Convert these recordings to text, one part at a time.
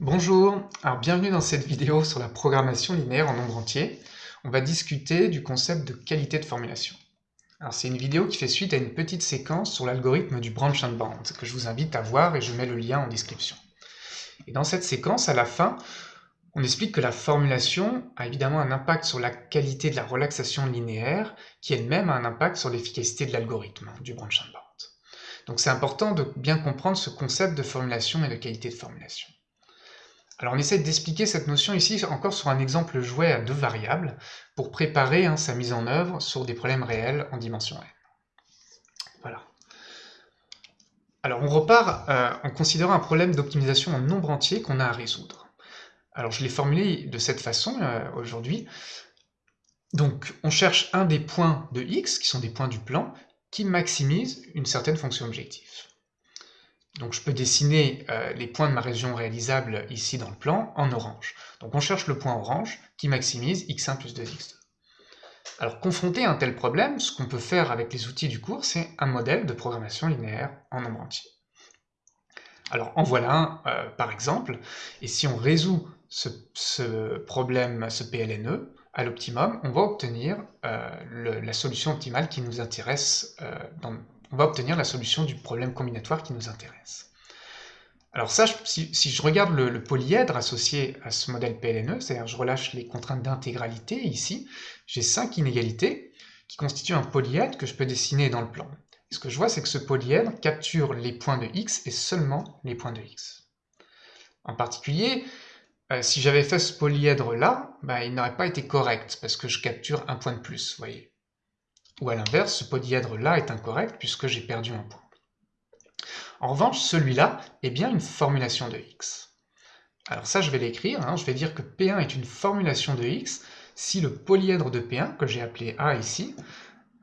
Bonjour, alors bienvenue dans cette vidéo sur la programmation linéaire en nombre entier. On va discuter du concept de qualité de formulation. Alors c'est une vidéo qui fait suite à une petite séquence sur l'algorithme du branch and bound que je vous invite à voir et je mets le lien en description. Et dans cette séquence, à la fin, on explique que la formulation a évidemment un impact sur la qualité de la relaxation linéaire qui elle-même a un impact sur l'efficacité de l'algorithme du branch and bound. Donc c'est important de bien comprendre ce concept de formulation et de qualité de formulation. Alors on essaie d'expliquer cette notion ici encore sur un exemple jouet à deux variables pour préparer hein, sa mise en œuvre sur des problèmes réels en dimension n. Voilà. Alors on repart euh, en considérant un problème d'optimisation en nombre entier qu'on a à résoudre. Alors je l'ai formulé de cette façon euh, aujourd'hui. Donc on cherche un des points de x, qui sont des points du plan, qui maximise une certaine fonction objective. Donc je peux dessiner euh, les points de ma région réalisable ici dans le plan en orange. Donc on cherche le point orange qui maximise x1 plus 2x2. Alors confronté à un tel problème, ce qu'on peut faire avec les outils du cours, c'est un modèle de programmation linéaire en nombre entier. Alors en voilà un euh, par exemple, et si on résout ce, problème, ce PLNE, à l'optimum, on va obtenir euh, la solution optimale qui nous intéresse dans, on va obtenir la solution du problème combinatoire qui nous intéresse. Alors ça, si, je regarde le, polyèdre associé à ce modèle PLNE, c'est-à-dire je relâche les contraintes d'intégralité ici, j'ai cinq inégalités qui constituent un polyèdre que je peux dessiner dans le plan. Ce que je vois, c'est que ce polyèdre capture les points de x et seulement les points de x. En particulier, euh, si j'avais fait ce polyèdre-là, bah, il n'aurait pas été correct, parce que je capture un point de plus, vous voyez. Ou à l'inverse, ce polyèdre-là est incorrect puisque j'ai perdu un point. En revanche, celui-là est bien une formulation de x. Alors ça, je vais l'écrire, hein. je vais dire que P1 est une formulation de x si le polyèdre de P1, que j'ai appelé A ici,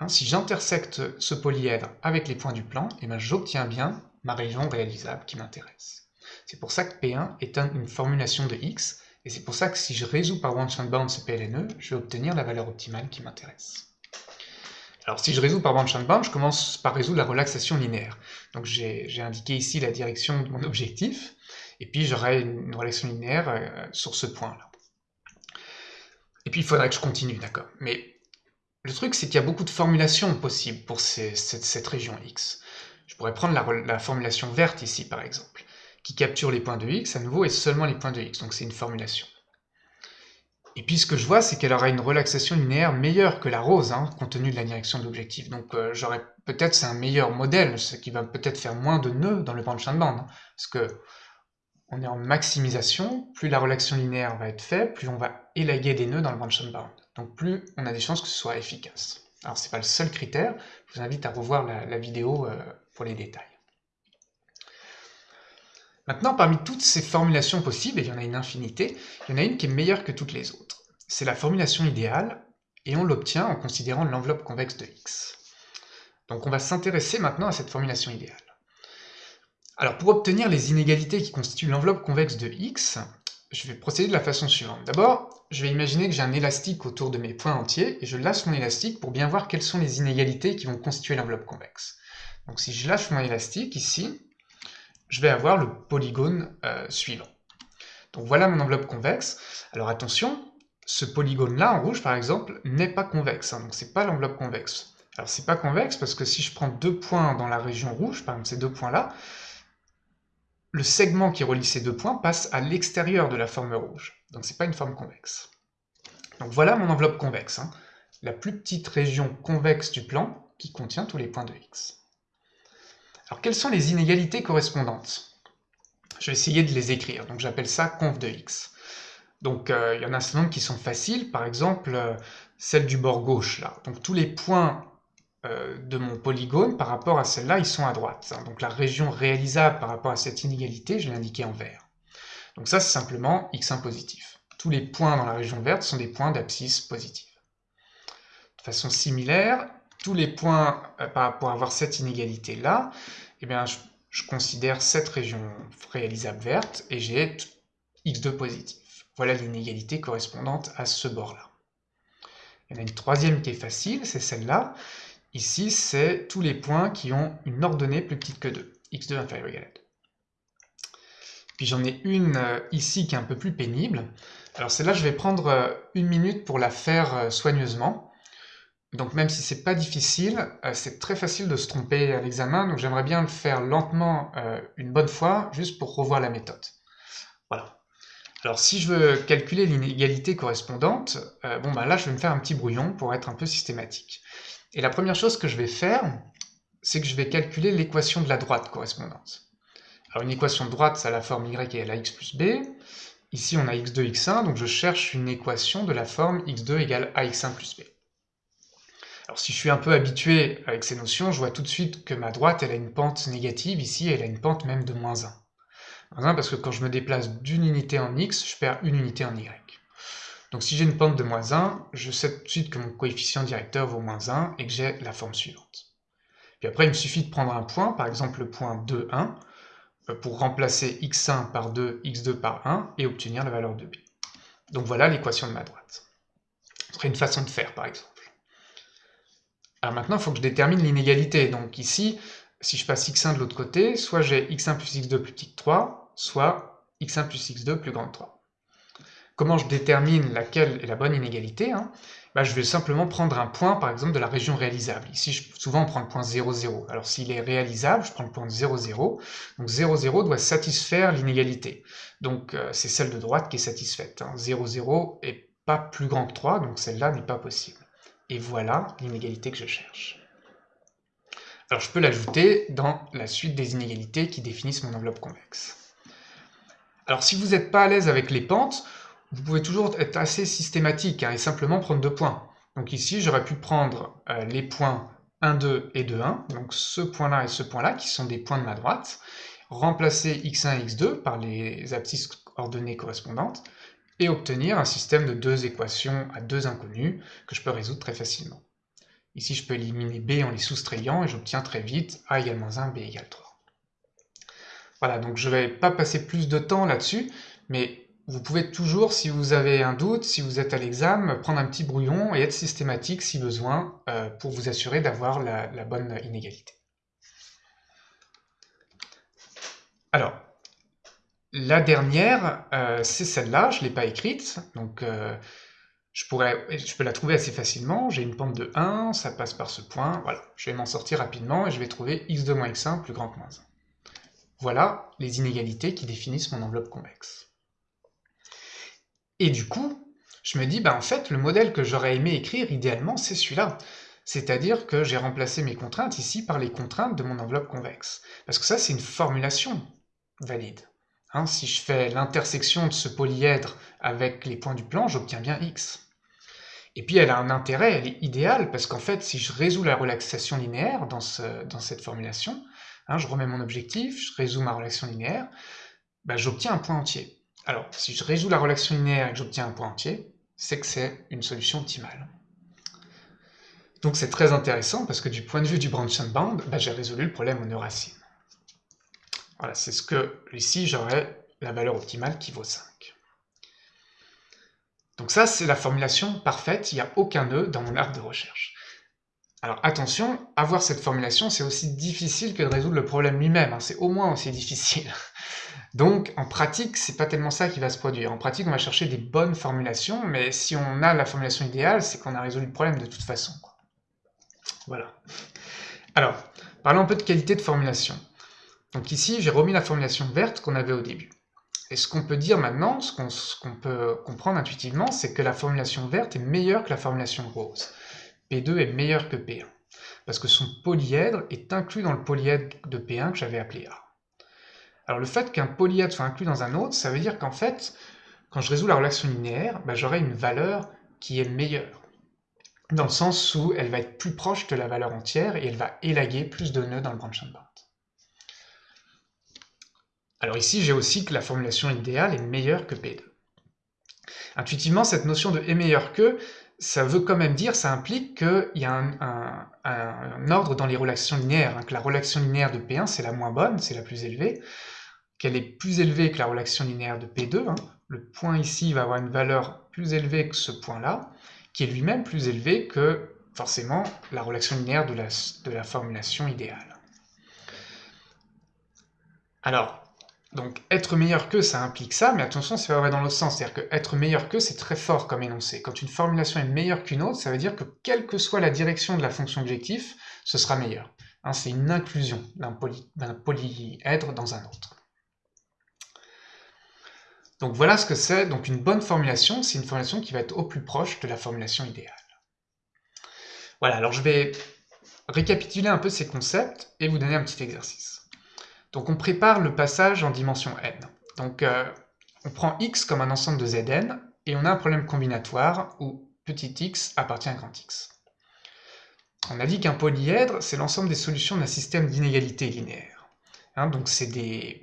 hein, si j'intersecte ce polyèdre avec les points du plan, eh ben, j'obtiens bien ma région réalisable qui m'intéresse. C'est pour ça que P1 est une formulation de x, et c'est pour ça que si je résous par one shot bound ce PLNE, je vais obtenir la valeur optimale qui m'intéresse. Alors si je résous par bound, je commence par résoudre la relaxation linéaire. Donc j'ai indiqué ici la direction de mon objectif, et puis j'aurai une relaxation linéaire euh, sur ce point-là. Et puis il faudrait que je continue, d'accord Mais le truc, c'est qu'il y a beaucoup de formulations possibles pour cette, région X. Je pourrais prendre la, formulation verte ici, par exemple, qui capture les points de X à nouveau et seulement les points de X, donc c'est une formulation. Et puis ce que je vois, c'est qu'elle aura une relaxation linéaire meilleure que la rose, hein, compte tenu de la direction de l'objectif. Donc euh, j'aurais peut-être c'est un meilleur modèle, ce qui va peut-être faire moins de nœuds dans le branch and band. Hein, parce que on est en maximisation, plus la relaxation linéaire va être faible, plus on va élaguer des nœuds dans le and bound. Donc plus on a des chances que ce soit efficace. Alors c'est pas le seul critère, je vous invite à revoir la, vidéo euh, pour les détails. Maintenant, parmi toutes ces formulations possibles, et il y en a une infinité, il y en a une qui est meilleure que toutes les autres. C'est la formulation idéale, et on l'obtient en considérant l'enveloppe convexe de x. Donc on va s'intéresser maintenant à cette formulation idéale. Alors pour obtenir les inégalités qui constituent l'enveloppe convexe de x, je vais procéder de la façon suivante. D'abord, je vais imaginer que j'ai un élastique autour de mes points entiers, et je lâche mon élastique pour bien voir quelles sont les inégalités qui vont constituer l'enveloppe convexe. Donc si je lâche mon élastique ici, je vais avoir le polygone euh, suivant. Donc voilà mon enveloppe convexe. Alors attention, ce polygone-là, en rouge par exemple, n'est pas convexe, hein, donc c'est pas l'enveloppe convexe. Alors c'est pas convexe parce que si je prends deux points dans la région rouge, par exemple ces deux points-là, le segment qui relie ces deux points passe à l'extérieur de la forme rouge, donc c'est pas une forme convexe. Donc voilà mon enveloppe convexe, hein. la plus petite région convexe du plan qui contient tous les points de x. Alors quelles sont les inégalités correspondantes? Je vais essayer de les écrire, donc j'appelle ça conv de x. Donc euh, il y en a un nombre qui sont faciles, par exemple euh, celle du bord gauche là. Donc tous les points euh, de mon polygone par rapport à celle-là, ils sont à droite. Hein. Donc la région réalisable par rapport à cette inégalité, je l'ai indiquée en vert. Donc ça c'est simplement x1 positif. Tous les points dans la région verte sont des points d'abscisse positive. De façon similaire, tous les points euh, avoir cette inégalité-là, eh bien, je, considère cette région réalisable verte et j'ai x2 positif. Voilà l'inégalité correspondante à ce bord-là. Il y en a une troisième qui est facile, c'est celle-là. Ici, c'est tous les points qui ont une ordonnée plus petite que 2, x2 inférieur égal à 2. Puis j'en ai une euh, ici qui est un peu plus pénible. Alors celle-là, je vais prendre euh, une minute pour la faire euh, soigneusement. Donc même si c'est pas difficile, c'est très facile de se tromper à l'examen, donc j'aimerais bien le faire lentement une bonne fois, juste pour revoir la méthode. Voilà. Alors si je veux calculer l'inégalité correspondante, bon bah là je vais me faire un petit brouillon pour être un peu systématique. Et la première chose que je vais faire, c'est que je vais calculer l'équation de la droite correspondante. Alors une équation de droite, ça a la forme y égale à x plus b. Ici, on a x2, x1, donc je cherche une équation de la forme x2 égale ax1 plus b. Alors si je suis un peu habitué avec ces notions, je vois tout de suite que ma droite, elle a une pente négative, ici elle a une pente même de moins 1. Moins 1 parce que quand je me déplace d'une unité en x, je perds une unité en y. Donc si j'ai une pente de moins 1, je sais tout de suite que mon coefficient directeur vaut moins 1 et que j'ai la forme suivante. Puis après, il me suffit de prendre un point, par exemple le point 2, 1, euh, pour remplacer x1 par 2, x2 par 1, et obtenir la valeur de b. Donc voilà l'équation de ma droite. Ce serait une façon de faire, par exemple. Alors maintenant, il faut que je détermine l'inégalité. Donc ici, si je passe x1 de l'autre côté, soit j'ai x1 plus x2 plus petit que 3, soit x1 plus x2 plus grand que 3. Comment je détermine laquelle est la bonne inégalité hein? Bah, je vais simplement prendre un point, par exemple, de la région réalisable. Ici, souvent, on prend le point 0, 0. Alors, s'il est réalisable, je prends le point 0, 0. Donc, 0, 0 doit satisfaire l'inégalité. Donc, euh, c'est celle de droite qui est satisfaite. Hein. 0, 0 est pas plus grand que 3, donc celle-là n'est pas possible. Et voilà l'inégalité que je cherche. Alors, je peux l'ajouter dans la suite des inégalités qui définissent mon enveloppe convexe. Alors, si vous n'êtes pas à l'aise avec les pentes, vous pouvez toujours être assez systématique hein, et simplement prendre deux points. Donc ici, j'aurais pu prendre euh, les points 1, 2 et 2, 1, donc ce point-là et ce point-là, qui sont des points de ma droite, remplacer x1 et x2 par les abscisses ordonnées correspondantes, et obtenir un système de deux équations à deux inconnues que je peux résoudre très facilement. Ici, je peux éliminer b en les soustrayant, et j'obtiens très vite a égale moins 1, b égale 3. Voilà, donc je ne vais pas passer plus de temps là-dessus, mais vous pouvez toujours, si vous avez un doute, si vous êtes à l'examen, prendre un petit brouillon et être systématique si besoin euh, pour vous assurer d'avoir la, bonne inégalité. Alors, la dernière, euh, c'est celle-là, je ne l'ai pas écrite, donc euh, je, pourrais, je peux la trouver assez facilement. J'ai une pente de 1, ça passe par ce point, voilà. Je vais m'en sortir rapidement et je vais trouver x2 moins x1 plus grand que moins 1. Voilà les inégalités qui définissent mon enveloppe convexe. Et du coup, je me dis, bah en fait, le modèle que j'aurais aimé écrire, idéalement, c'est celui-là. C'est-à-dire que j'ai remplacé mes contraintes ici par les contraintes de mon enveloppe convexe. Parce que ça, c'est une formulation valide. Hein, si je fais l'intersection de ce polyèdre avec les points du plan, j'obtiens bien x. Et puis elle a un intérêt, elle est idéale, parce qu'en fait, si je résous la relaxation linéaire dans, cette formulation, hein, je remets mon objectif, je résous ma relation linéaire, bah, j'obtiens un point entier. Alors, si je résous la relation linéaire et que j'obtiens un point entier, c'est que c'est une solution optimale. Donc c'est très intéressant parce que du point de vue du branch and bound, bah, j'ai résolu le problème aux neuracines. Voilà, c'est ce que ici j'aurais la valeur optimale qui vaut 5. Donc ça, c'est la formulation parfaite, il n'y a aucun nœud dans mon arbre de recherche. Alors attention, avoir cette formulation, c'est aussi difficile que de résoudre le problème lui-même, hein. c'est au moins aussi difficile. Donc, en pratique, c'est pas tellement ça qui va se produire. En pratique, on va chercher des bonnes formulations, mais si on a la formulation idéale, c'est qu'on a résolu le problème de toute façon. Voilà. Alors, parlons un peu de qualité de formulation. Donc ici, j'ai remis la formulation verte qu'on avait au début. Et ce qu'on peut dire maintenant, ce qu'on peut comprendre intuitivement, c'est que la formulation verte est meilleure que la formulation rose. P2 est meilleur que P1, parce que son polyèdre est inclus dans le polyèdre de P1 que j'avais appelé A. Alors le fait qu'un polyèdre soit inclus dans un autre, ça veut dire qu'en fait, quand je résous la relation linéaire, bah, j'aurai une valeur qui est meilleure. Dans le sens où elle va être plus proche de la valeur entière et elle va élaguer plus de nœuds dans le branch and bound. Alors ici, j'ai aussi que la formulation idéale est meilleure que P2. Intuitivement, cette notion de est meilleur que, ça veut quand même dire, ça implique qu'il y a un, ordre dans les relations linéaires, hein, que la relation linéaire de P1 c'est la moins bonne, c'est la plus élevée, qu'elle est plus élevée que la relation linéaire de P2, hein. le point ici va avoir une valeur plus élevée que ce point-là, qui est lui-même plus élevé que forcément la relation linéaire de la, de la formulation idéale. Alors, Donc être meilleur que, ça implique ça, mais attention, c'est pas vrai dans l'autre sens. C'est-à-dire que être meilleur que, c'est très fort comme énoncé. Quand une formulation est meilleure qu'une autre, ça veut dire que quelle que soit la direction de la fonction objectif, ce sera meilleur. Hein, c'est une inclusion d'un polyèdre dans un autre. Donc voilà ce que c'est. Donc une bonne formulation, c'est une formulation qui va être au plus proche de la formulation idéale. Voilà, alors je vais récapituler un peu ces concepts et vous donner un petit exercice. Donc on prépare le passage en dimension n. Donc euh, on prend x comme un ensemble de zn, et on a un problème combinatoire où petit x appartient à grand X. On a dit qu'un polyèdre, c'est l'ensemble des solutions d'un système d'inégalité linéaire. Hein, donc c'est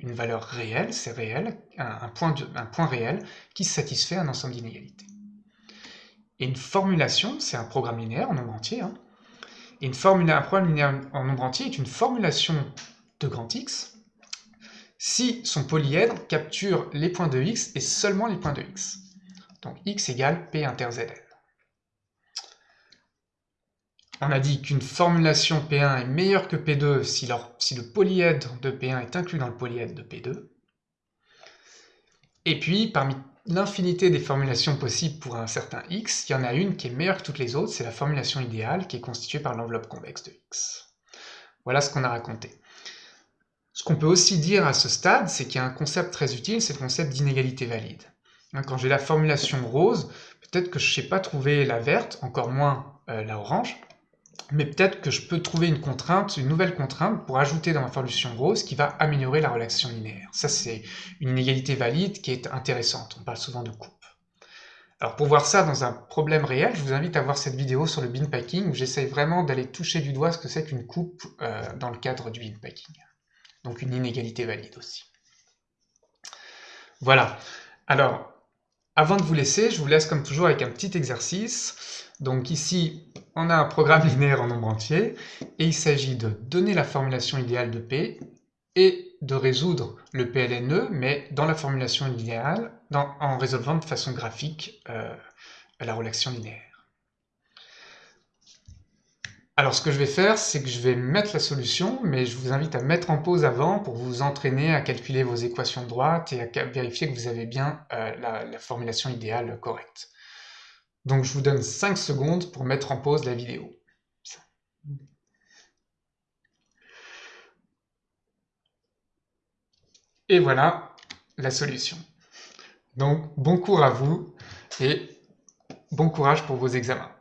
une valeur réelle, c'est réel, un, point réel qui satisfait un ensemble d'inégalités. Et une formulation, c'est un programme linéaire en nombre entier, hein. et une un programme linéaire en nombre entier est une formulation de grand X si son polyèdre capture les points de x et seulement les points de x. Donc x égale p inter zn. On a dit qu'une formulation P1 est meilleure que P2 si, le polyèdre de P1 est inclus dans le polyèdre de P2. Et puis, parmi l'infinité des formulations possibles pour un certain x, il y en a une qui est meilleure que toutes les autres, c'est la formulation idéale qui est constituée par l'enveloppe convexe de x. Voilà ce qu'on a raconté. Ce qu'on peut aussi dire à ce stade, c'est qu'il y a un concept très utile, c'est le concept d'inégalité valide. Hein, quand j'ai la formulation rose, peut-être que je ne sais pas trouver la verte, encore moins euh, la orange, mais peut-être que je peux trouver une contrainte, une nouvelle contrainte pour ajouter dans ma formulation rose qui va améliorer la relation linéaire. Ça, c'est une inégalité valide qui est intéressante. On parle souvent de coupe. Alors pour voir ça dans un problème réel, je vous invite à voir cette vidéo sur le bin packing où j'essaye vraiment d'aller toucher du doigt ce que c'est qu'une coupe euh, dans le cadre du bin packing donc une inégalité valide aussi. Voilà. Alors, avant de vous laisser, je vous laisse comme toujours avec un petit exercice. Donc ici, on a un programme linéaire en nombre entier, et il s'agit de donner la formulation idéale de P, et de résoudre le PLNE, mais dans la formulation idéale, en résolvant de façon graphique euh, la relation linéaire. Alors ce que je vais faire, c'est que je vais mettre la solution, mais je vous invite à mettre en pause avant pour vous entraîner à calculer vos équations de droite et à vérifier que vous avez bien euh, la, formulation idéale correcte. Donc je vous donne 5 secondes pour mettre en pause la vidéo. Et voilà la solution. Donc bon cours à vous et bon courage pour vos examens.